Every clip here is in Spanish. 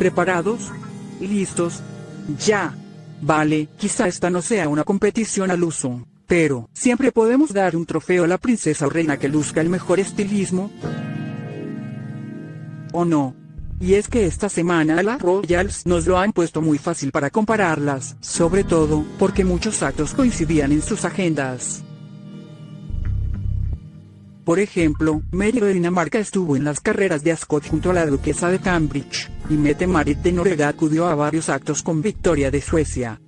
¿Preparados? ¿Listos? Ya. Vale, quizá esta no sea una competición al uso, pero siempre podemos dar un trofeo a la princesa o reina que luzca el mejor estilismo. ¿O no? Y es que esta semana las Royals nos lo han puesto muy fácil para compararlas, sobre todo, porque muchos actos coincidían en sus agendas. Por ejemplo, Mary de Dinamarca estuvo en las carreras de Ascot junto a la duquesa de Cambridge, y Mette Marit de Noruega acudió a varios actos con Victoria de Suecia.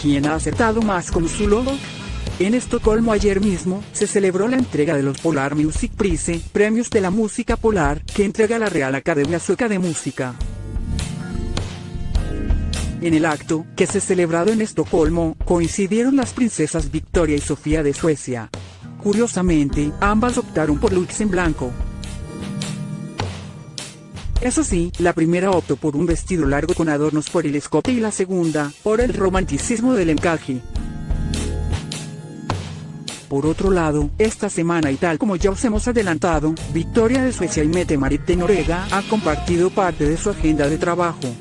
¿Quién ha acertado más con su logo? En Estocolmo ayer mismo, se celebró la entrega de los Polar Music Prize, premios de la música polar, que entrega la Real Academia Sueca de Música. En el acto, que se celebrado en Estocolmo, coincidieron las princesas Victoria y Sofía de Suecia. Curiosamente, ambas optaron por looks en blanco. Eso sí, la primera optó por un vestido largo con adornos por el escote y la segunda, por el romanticismo del encaje. Por otro lado, esta semana y tal como ya os hemos adelantado, Victoria de Suecia y Mette Marit de Noruega ha compartido parte de su agenda de trabajo.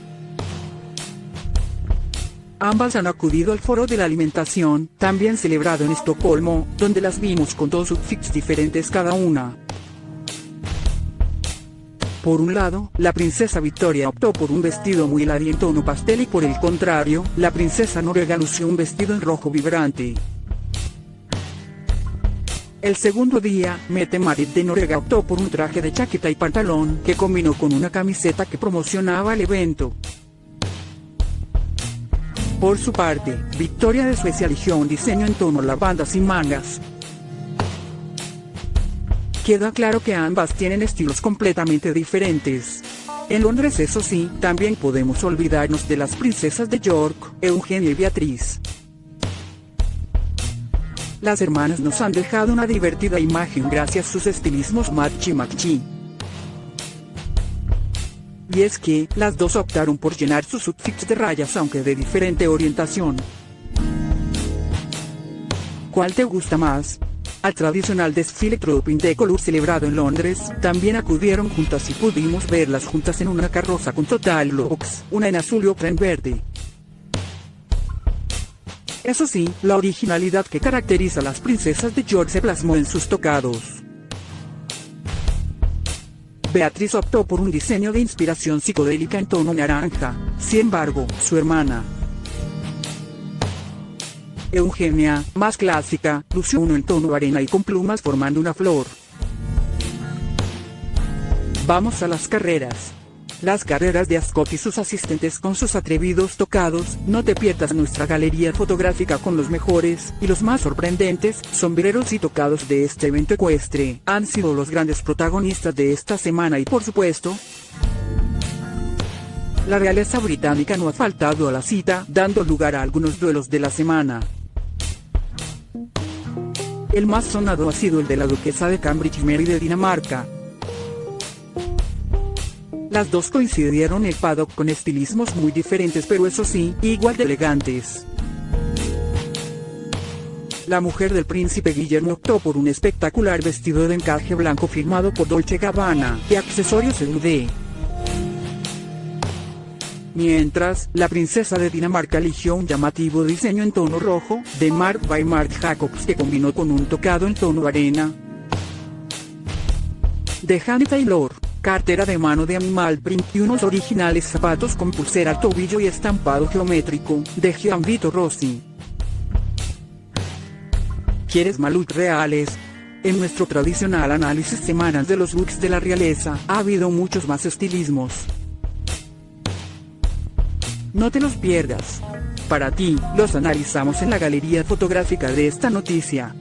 Ambas han acudido al Foro de la Alimentación, también celebrado en Estocolmo, donde las vimos con dos outfits diferentes cada una. Por un lado, la princesa Victoria optó por un vestido muy helado en tono pastel y por el contrario, la princesa noruega lució un vestido en rojo vibrante. El segundo día, Mette Marit de Noruega optó por un traje de chaqueta y pantalón que combinó con una camiseta que promocionaba el evento. Por su parte, Victoria de Suecia eligió un diseño en tono lavanda sin mangas. Queda claro que ambas tienen estilos completamente diferentes. En Londres eso sí, también podemos olvidarnos de las princesas de York, Eugenia y Beatriz. Las hermanas nos han dejado una divertida imagen gracias a sus estilismos machi machi. Y es que, las dos optaron por llenar sus outfits de rayas aunque de diferente orientación. ¿Cuál te gusta más? Al tradicional desfile Trooping de Color celebrado en Londres, también acudieron juntas y pudimos verlas juntas en una carroza con total looks, una en azul y otra en verde. Eso sí, la originalidad que caracteriza a las princesas de York se plasmó en sus tocados. Beatriz optó por un diseño de inspiración psicodélica en tono naranja, sin embargo, su hermana, Eugenia, más clásica, lució uno en tono arena y con plumas formando una flor. Vamos a las carreras. Las carreras de Ascot y sus asistentes con sus atrevidos tocados, no te pierdas nuestra galería fotográfica con los mejores, y los más sorprendentes, sombreros y tocados de este evento ecuestre, han sido los grandes protagonistas de esta semana y por supuesto, la realeza británica no ha faltado a la cita, dando lugar a algunos duelos de la semana. El más sonado ha sido el de la duquesa de Cambridge Mary de Dinamarca, las dos coincidieron el paddock con estilismos muy diferentes pero eso sí, igual de elegantes. La mujer del príncipe Guillermo optó por un espectacular vestido de encaje blanco firmado por Dolce Gabbana y accesorios UD. Mientras, la princesa de Dinamarca eligió un llamativo diseño en tono rojo, de Mark by Marc Jacobs que combinó con un tocado en tono arena. De Hanny Taylor cartera de mano de animal print y unos originales zapatos con pulsera tobillo y estampado geométrico, de Gianvito Rossi. ¿Quieres malut reales? En nuestro tradicional análisis semanal de los looks de la realeza, ha habido muchos más estilismos. No te los pierdas. Para ti, los analizamos en la galería fotográfica de esta noticia.